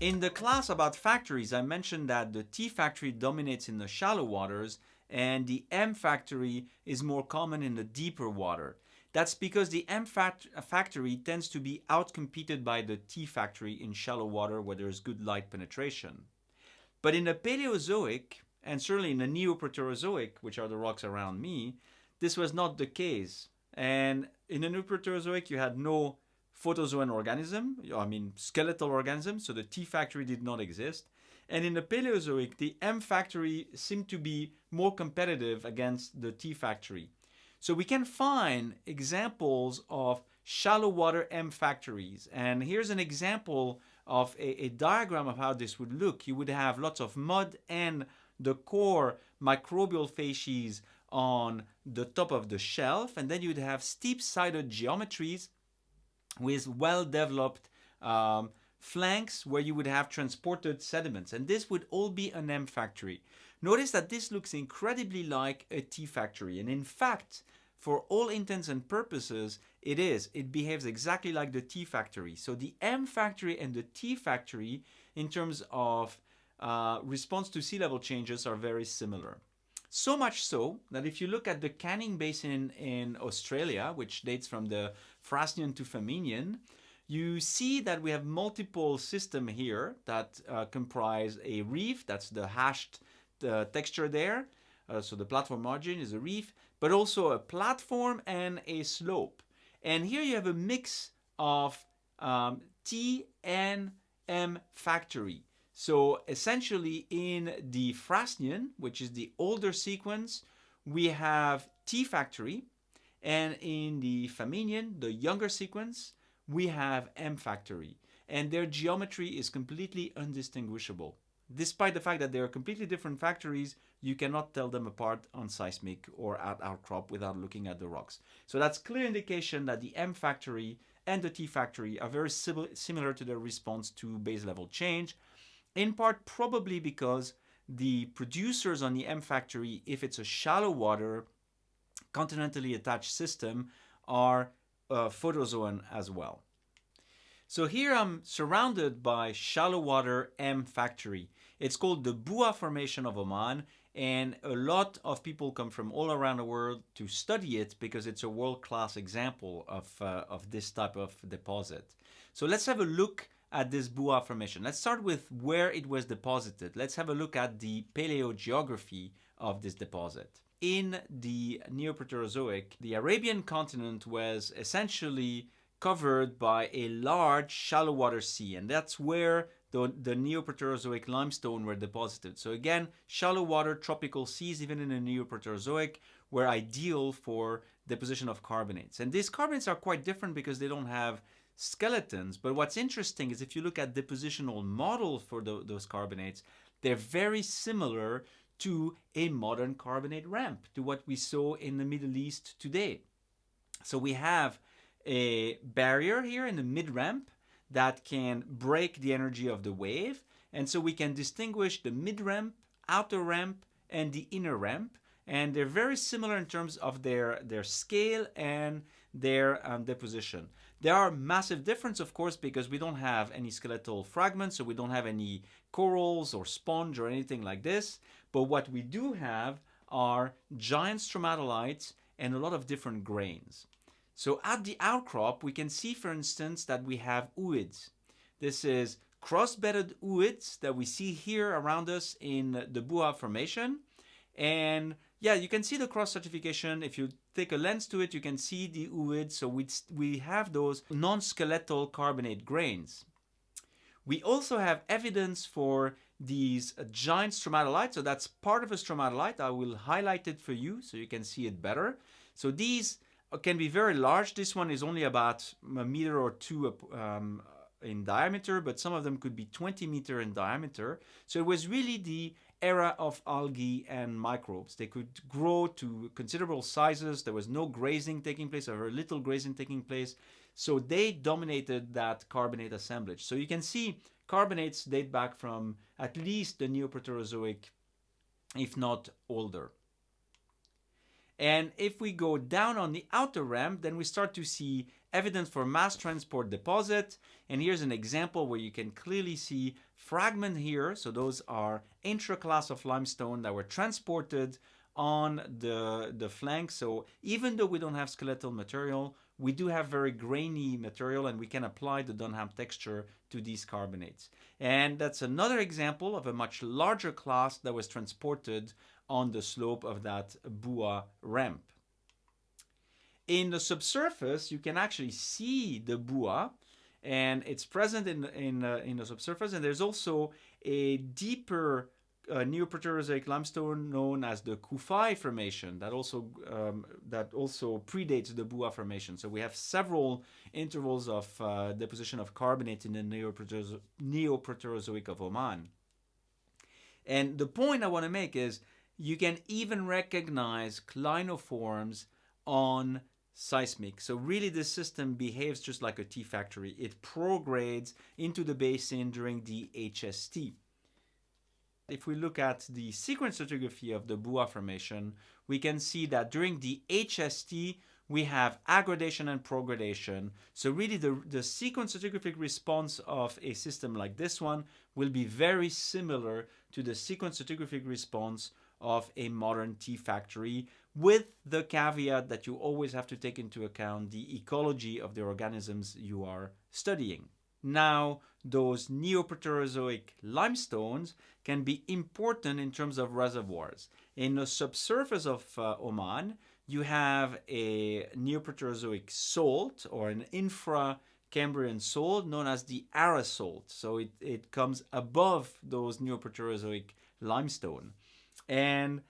In the class about factories, I mentioned that the T factory dominates in the shallow waters and the M factory is more common in the deeper water. That's because the M factory tends to be outcompeted by the T factory in shallow water where there's good light penetration. But in the Paleozoic, and certainly in the Neoproterozoic, which are the rocks around me, this was not the case. And in the Neoproterozoic, you had no photozoan organism, I mean skeletal organism, so the T factory did not exist. And in the Paleozoic, the M factory seemed to be more competitive against the T factory. So we can find examples of shallow water M factories. And here's an example of a, a, diagram of how this would look. You would have lots of mud and the core microbial facies on the top of the shelf. And then you'd have steep-sided geometries with well-developed um, flanks where you would have transported sediments. And this would all be an M factory. Notice that this looks incredibly like a T factory. And in fact, for all intents and purposes, it is. It behaves exactly like the T factory. So the M factory and the T factory, in terms of uh, response to sea level changes, are very similar. So much so that if you look at the Canning Basin in Australia, which dates from the Frasnian to Famennian, you see that we have multiple systems here that uh, comprise a reef, that's the hashed uh, texture there, uh, so the platform margin is a reef, but also a platform and a slope. And here you have a mix of um, T and M factory. So essentially in the Frasnian, which is the older sequence, we have T factory, and in the Famennian, the younger sequence, we have M factory. And their geometry is completely undistinguishable. Despite the fact that they are completely different factories, you cannot tell them apart on seismic or at outcrop without looking at the rocks. So that's clear indication that the M factory and the T factory are very similar to their response to base level change, in part probably because the producers on the M factory, if it's a shallow water, continentally attached system, are uh, photozoan as well. So here I'm surrounded by shallow water M factory. It's called the Buah Formation of Oman and a lot of people come from all around the world to study it because it's a world-class example of, uh, of this type of deposit. So let's have a look at this Buah Formation. Let's start with where it was deposited. Let's have a look at the paleogeography of this deposit. In the Neoproterozoic, the Arabian continent was essentially covered by a large shallow water sea and that's where the, the Neoproterozoic limestone were deposited. So again, shallow water tropical seas, even in the Neoproterozoic, were ideal for deposition of carbonates. And these carbonates are quite different because they don't have skeletons. But what's interesting is if you look at the depositional model for the, those carbonates, they're very similar to a modern carbonate ramp, to what we saw in the Middle East today. So we have a barrier here in the mid-ramp that can break the energy of the wave. And so we can distinguish the mid-ramp, outer ramp, and the inner ramp. And they're very similar in terms of their, their scale and their um, deposition. There are massive difference, of course, because we don't have any skeletal fragments, so we don't have any corals or sponge or anything like this. But what we do have are giant stromatolites and a lot of different grains. So at the outcrop, we can see, for instance, that we have ooids. This is cross-bedded ooids that we see here around us in the Buah Formation. And yeah, you can see the cross-stratification. If you take a lens to it, you can see the ooids. So we, we have those non-skeletal carbonate grains. We also have evidence for these giant stromatolites. So that's part of a stromatolite. I will highlight it for you so you can see it better. So these can be very large. This one is only about a meter or two um, in diameter, but some of them could be 20 meter in diameter. So it was really the era of algae and microbes. They could grow to considerable sizes. There was no grazing taking place or very little grazing taking place. So they dominated that carbonate assemblage. So you can see carbonates date back from at least the Neoproterozoic, if not older. And if we go down on the outer ramp, then we start to see evidence for mass transport deposit. And here's an example where you can clearly see fragment here. So those are intraclast of limestone that were transported on the, the flank. So even though we don't have skeletal material, we do have very grainy material and we can apply the Dunham texture to these carbonates. And that's another example of a much larger clast that was transported on the slope of that Buah ramp. In the subsurface, you can actually see the Buah and it's present in, in, uh, in the subsurface and there's also a deeper uh, Neoproterozoic limestone known as the Khufai Formation that also um, that also predates the Buah Formation. So we have several intervals of uh, deposition of carbonate in the Neoproterozoic, Neoproterozoic of Oman. And the point I want to make is you can even recognize clinoforms on seismic. So really this system behaves just like a T factory. It progrades into the basin during the HST. If we look at the sequence stratigraphy of the Buah Formation, we can see that during the HST, we have aggradation and progradation. So really the, the sequence stratigraphic response of a system like this one will be very similar to the sequence stratigraphic response of a modern T factory with the caveat that you always have to take into account the ecology of the organisms you are studying. Now, those Neoproterozoic limestones can be important in terms of reservoirs. In the subsurface of uh, Oman, you have a Neoproterozoic salt or an infra-Cambrian salt known as the Ara salt. So it, it comes above those Neoproterozoic limestone. And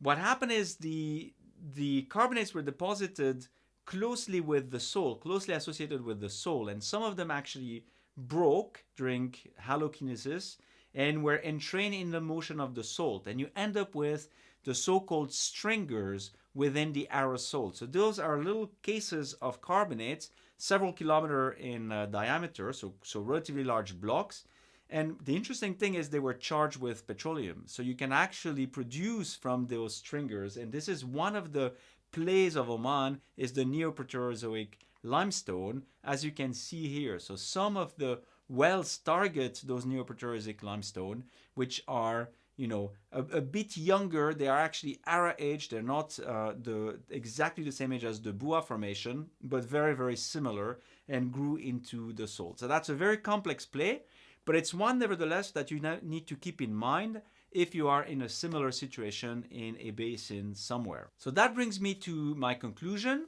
what happened is the, the carbonates were deposited closely with the soil, closely associated with the soil, and some of them actually broke during halokinesis and were entrained in the motion of the salt. And you end up with the so-called stringers within the Ara salt. So those are little cases of carbonates, several kilometer in uh, diameter, so, so relatively large blocks. And the interesting thing is they were charged with petroleum. So you can actually produce from those stringers. And this is one of the plays of Oman is the Neoproterozoic limestone, as you can see here. So some of the wells target those Neoproterozoic limestone, which are you know a, a, bit younger. They are actually Ara age. They're not uh, the exactly the same age as the Buah formation, but very very similar and grew into the salt. So that's a very complex play, but it's one nevertheless that you need to keep in mind if you are in a similar situation in a basin somewhere. So that brings me to my conclusion.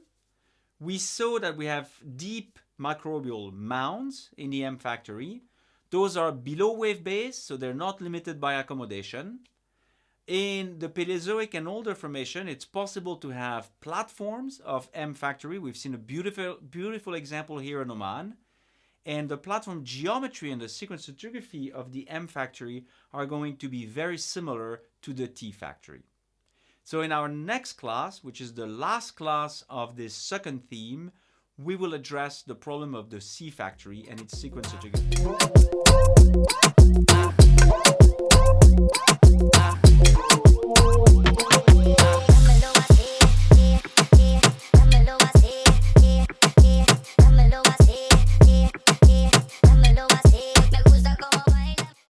We saw that we have deep microbial mounds in the M factory. Those are below wave base, so they're not limited by accommodation. In the Paleozoic and older formation, it's possible to have platforms of M factory. We've seen a beautiful, beautiful example here in Oman. And the platform geometry and the sequence stratigraphy of the M factory are going to be very similar to the T factory. So in our next class, which is the last class of this second theme, we will address the problem of the C factory and its sequence stratigraphy.